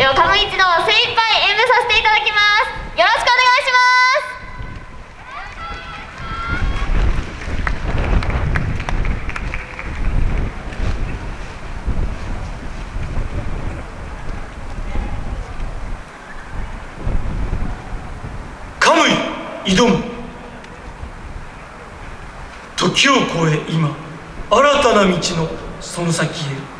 ではカム一度精一杯演舞させていただきます。よろしくお願いします。カムイ挑む時を超え今新たな道のその先へ。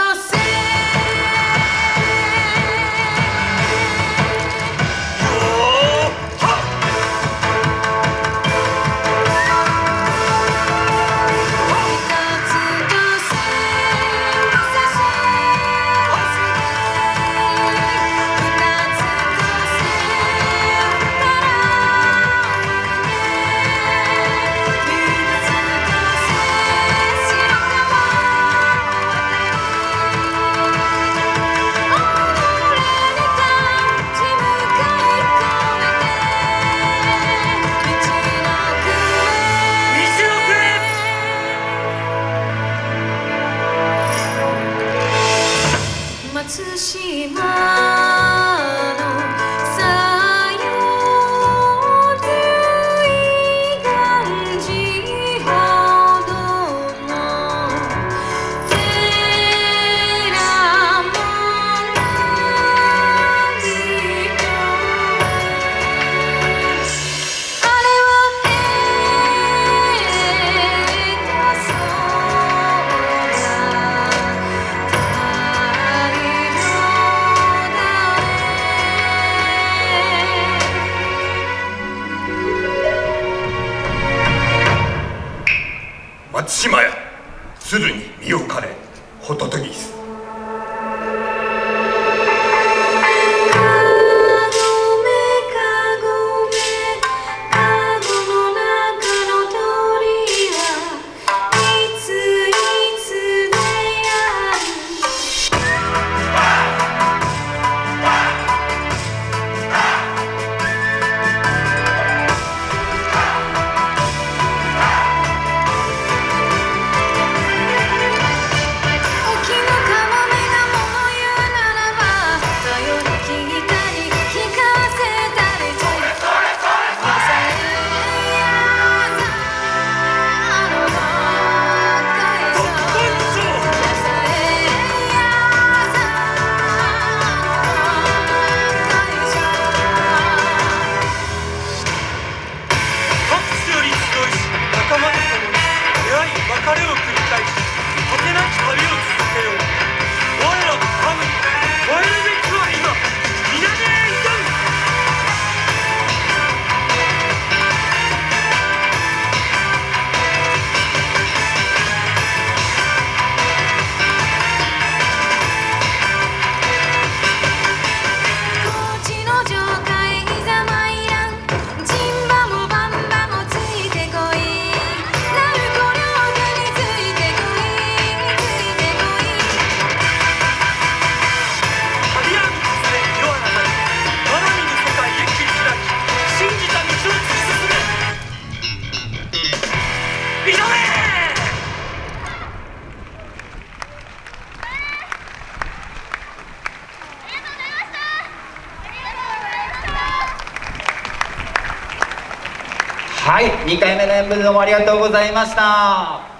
松島屋鶴に身をかれホトトギス。はい2回目の演舞どうもありがとうございました。